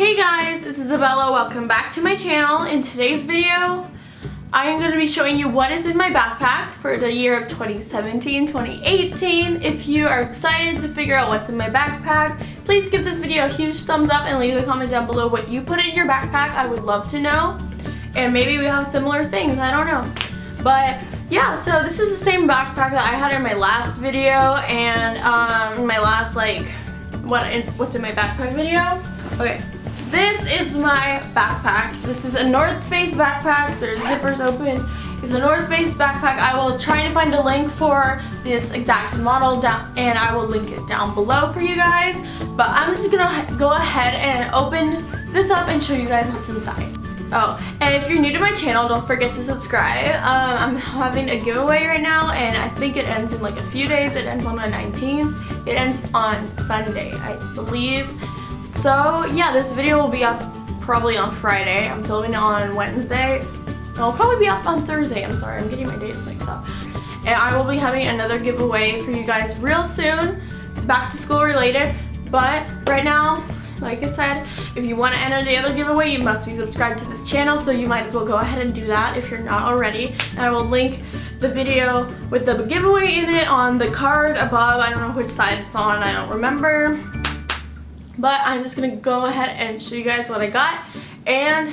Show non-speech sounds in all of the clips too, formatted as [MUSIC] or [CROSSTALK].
Hey guys, it's Isabella. Welcome back to my channel. In today's video, I am going to be showing you what is in my backpack for the year of 2017-2018. If you are excited to figure out what's in my backpack, please give this video a huge thumbs up and leave a comment down below what you put in your backpack. I would love to know. And maybe we have similar things, I don't know. But yeah, so this is the same backpack that I had in my last video and um, my last like, what what's in my backpack video. Okay, this is my backpack. This is a North Face backpack. There's zippers open. It's a North Face backpack. I will try to find a link for this exact model down and I will link it down below for you guys. But I'm just gonna go ahead and open this up and show you guys what's inside. Oh, and if you're new to my channel, don't forget to subscribe. Um, I'm having a giveaway right now, and I think it ends in like a few days. It ends on the 19th. It ends on Sunday, I believe. So yeah, this video will be up probably on Friday. I'm filming it on Wednesday. It'll probably be up on Thursday. I'm sorry, I'm getting my dates mixed up. And I will be having another giveaway for you guys real soon, back to school related. But right now, like I said, if you want to enter the other giveaway, you must be subscribed to this channel, so you might as well go ahead and do that if you're not already. And I will link the video with the giveaway in it on the card above. I don't know which side it's on, I don't remember. But I'm just gonna go ahead and show you guys what I got. And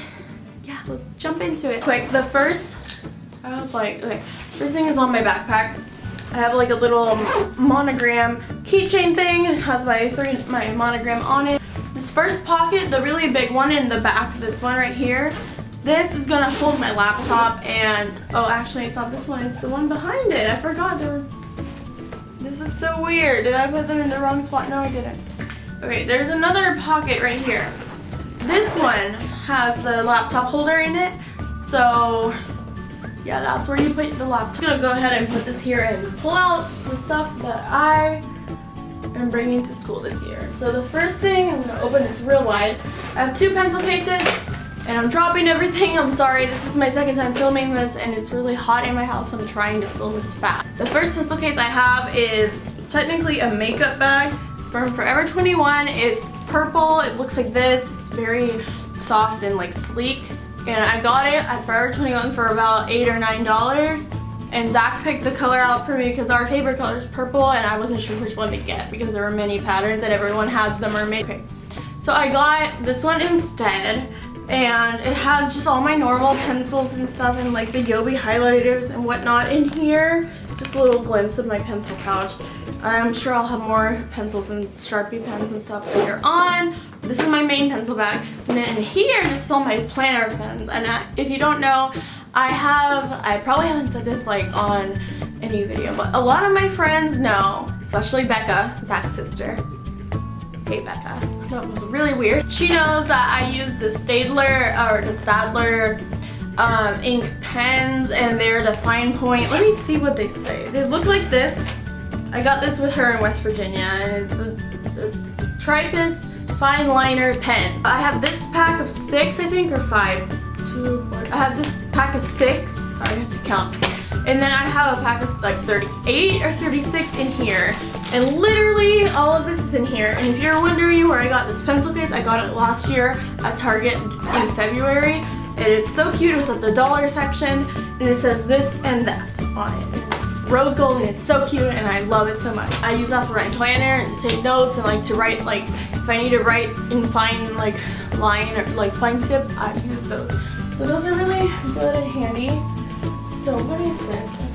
yeah, let's jump into it. Quick, the first, oh like, okay, first thing is on my backpack. I have like a little monogram keychain thing. It has my three, my monogram on it. This first pocket, the really big one in the back, this one right here, this is gonna hold my laptop and, oh actually it's not this one, it's the one behind it. I forgot there this is so weird. Did I put them in the wrong spot? No, I didn't. Okay, there's another pocket right here. This one has the laptop holder in it. So yeah, that's where you put the laptop. I'm gonna go ahead and put this here and pull out the stuff that I am bringing to school this year. So the first thing, I'm gonna open this real wide. I have two pencil cases and I'm dropping everything. I'm sorry, this is my second time filming this and it's really hot in my house. So I'm trying to film this fast. The first pencil case I have is technically a makeup bag from Forever 21. It's purple. It looks like this. It's very soft and like sleek. And I got it at Forever 21 for about 8 or $9. And Zach picked the color out for me because our favorite color is purple and I wasn't sure which one to get because there were many patterns and everyone has the mermaid. Okay. So I got this one instead and it has just all my normal pencils and stuff and like the Yobi highlighters and whatnot in here. Just a little glimpse of my pencil pouch. I'm sure I'll have more pencils and Sharpie pens and stuff later on. This is my main pencil bag. And then here, is all my planner pens. And I, if you don't know, I have, I probably haven't said this like on any video, but a lot of my friends know, especially Becca, Zach's sister. Hey Becca. That was really weird. She knows that I use the Staedtler or the Staedtler um, ink pens and they're the fine point. Let me see what they say. They look like this. I got this with her in West Virginia and it's a, a Triplus fine liner pen. I have this pack of six, I think, or five. Two, four. I have this pack of six. Sorry, I have to count. And then I have a pack of like 38 or 36 in here. And literally all of this is in here. And if you're wondering where I got this pencil case, I got it last year at Target in February. And it's so cute. It's at the dollar section. And it says this and that on it rose gold and it's so cute and I love it so much. I use that for my planner and to take notes and like to write like if I need to write in fine like line or like fine tip I use those. So those are really good and handy. So what is this?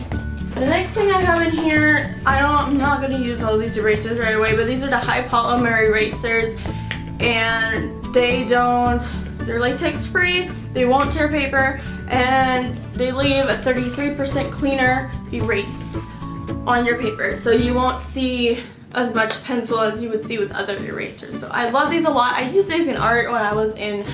The next thing I have in here, I don't, I'm not going to use all these erasers right away, but these are the high polymer erasers and they don't, they're latex free, they won't tear paper, and they leave a 33% cleaner erase on your paper so you won't see as much pencil as you would see with other erasers. So I love these a lot. I used these in art when I was in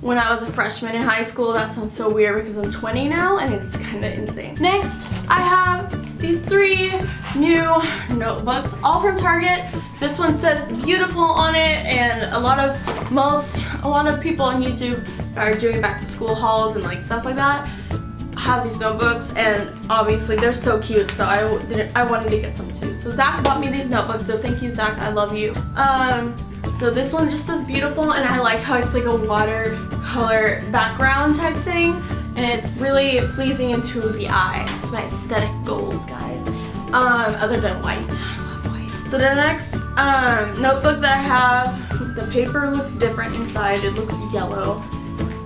when I was a freshman in high school. That sounds so weird because I'm 20 now and it's kind of insane. Next, I have these three new notebooks, all from Target. This one says beautiful on it and a lot of most, a lot of people on YouTube are doing back to school hauls and like stuff like that have these notebooks and obviously they're so cute so I, I wanted to get some too. So Zach bought me these notebooks so thank you Zach, I love you. Um, So this one just is beautiful and I like how it's like a watercolor background type thing. And it's really pleasing to the eye. It's my aesthetic goals, guys. Um, other than white. White. So the next um, notebook that I have, the paper looks different inside. It looks yellow.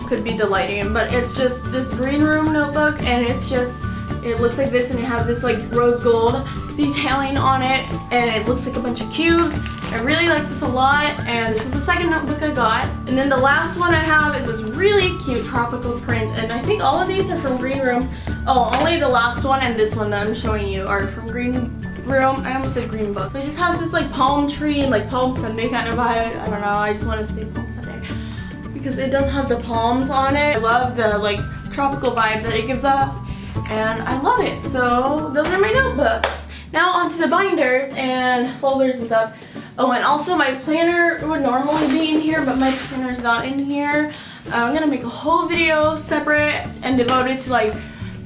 Could be the lighting, but it's just this green room notebook and it's just it looks like this and it has this like rose gold detailing on it and it looks like a bunch of cubes. I really like this a lot and this is the second notebook I got. And then the last one I have is this really cute tropical print and I think all of these are from Green Room. Oh, only the last one and this one that I'm showing you are from Green Room. I almost said Green Book. It just has this like palm tree and like Palm Sunday kind of vibe. I don't know, I just want to say Palm Sunday because it does have the palms on it. I love the like tropical vibe that it gives off and I love it. So those are my notebooks. Now onto the binders and folders and stuff. Oh, and also my planner would normally be in here, but my planner's not in here. Uh, I'm gonna make a whole video separate and devoted to like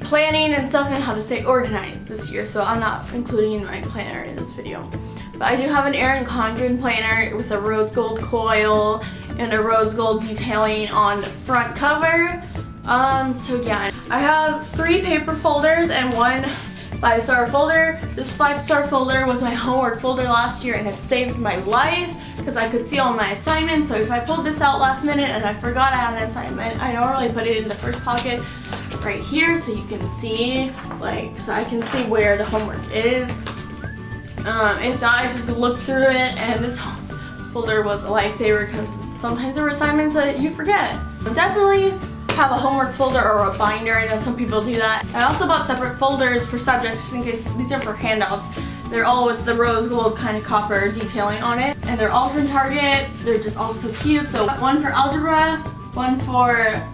planning and stuff and how to stay organized this year, so I'm not including my planner in this video. But I do have an Erin Condren planner with a rose gold coil and a rose gold detailing on the front cover. Um, so yeah, I have three paper folders and one five star folder. This five star folder was my homework folder last year and it saved my life because I could see all my assignments. So if I pulled this out last minute and I forgot I had an assignment, I normally put it in the first pocket right here so you can see, like, so I can see where the homework is. Um, if not, I just looked through it and this [LAUGHS] folder was a lifesaver because sometimes there are assignments that you forget. Definitely have a homework folder or a binder. I know some people do that. I also bought separate folders for subjects just in case these are for handouts. They're all with the rose gold kind of copper detailing on it. And they're all from Target. They're just all so cute. So one for algebra, one for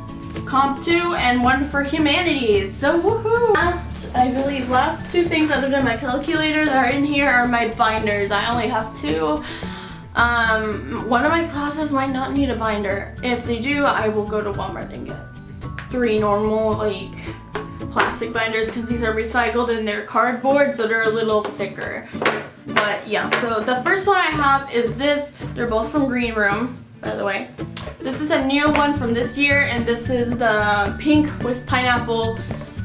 comp 2, and one for humanities. So woohoo! Last, I believe last two things other than my calculator that are in here are my binders. I only have two. Um, one of my classes might not need a binder. If they do, I will go to Walmart and get three normal like plastic binders because these are recycled and they're cardboard so they're a little thicker. But yeah, so the first one I have is this. They're both from Green Room, by the way. This is a new one from this year and this is the pink with pineapple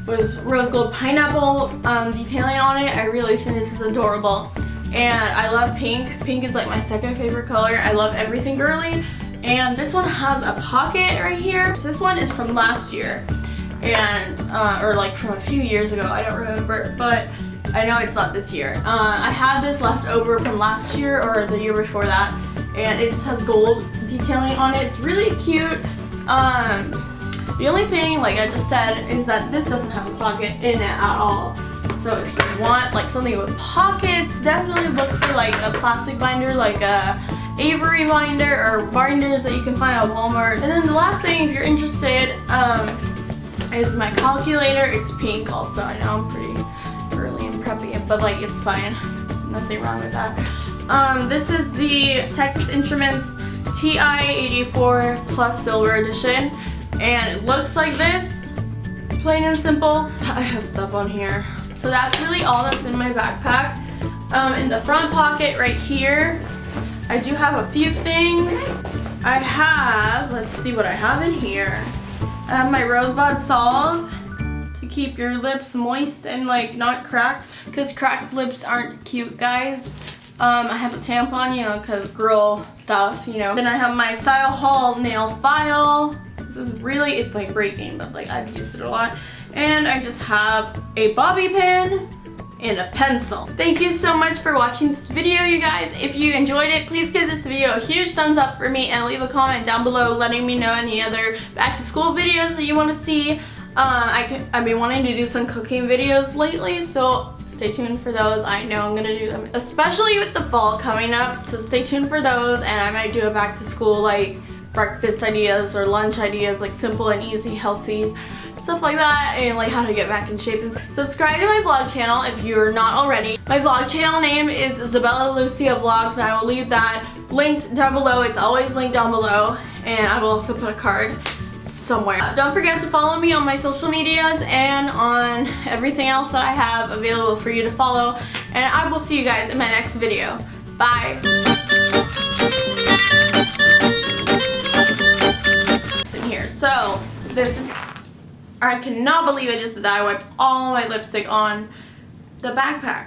with rose gold pineapple um, detailing on it. I really think this is adorable and I love pink. Pink is like my second favorite color. I love everything girly. And this one has a pocket right here. So this one is from last year and uh, or like from a few years ago. I don't remember, but I know it's not this year. Uh, I have this left over from last year or the year before that and it just has gold detailing on it. It's really cute. Um, the only thing, like I just said, is that this doesn't have a pocket in it at all. So if you want like something with pockets, definitely look for like a plastic binder like a Avery binder or binders that you can find at Walmart. And then the last thing, if you're interested, um, is my calculator. It's pink also. I know I'm pretty early and preppy, but like it's fine. Nothing wrong with that. Um, this is the Texas Instruments TI-84 Plus Silver Edition. And it looks like this, plain and simple. I have stuff on here. So that's really all that's in my backpack. Um, in the front pocket right here, I do have a few things. I have, let's see what I have in here. I have my Rosebud Salve to keep your lips moist and like not cracked because cracked lips aren't cute guys. Um, I have a tampon, you know, because girl stuff, you know. Then I have my Style Hall nail file. This is really, it's like breaking, but like I've used it a lot. And I just have a bobby pin and a pencil. Thank you so much for watching this video, you guys. If you enjoyed it, please give this video a huge thumbs up for me and leave a comment down below letting me know any other back to school videos that you want to see. Uh, I I've been wanting to do some cooking videos lately, so stay tuned for those. I know I'm gonna do them, especially with the fall coming up, so stay tuned for those, and I might do a back to school like breakfast ideas or lunch ideas, like simple and easy, healthy stuff like that and like how to get back in shape and subscribe to my vlog channel if you're not already my vlog channel name is Isabella Lucia Vlogs and I will leave that linked down below it's always linked down below and I will also put a card somewhere. Uh, don't forget to follow me on my social medias and on everything else that I have available for you to follow and I will see you guys in my next video. Bye! in here. So this is, I cannot believe I just did that. I wiped all my lipstick on the backpack.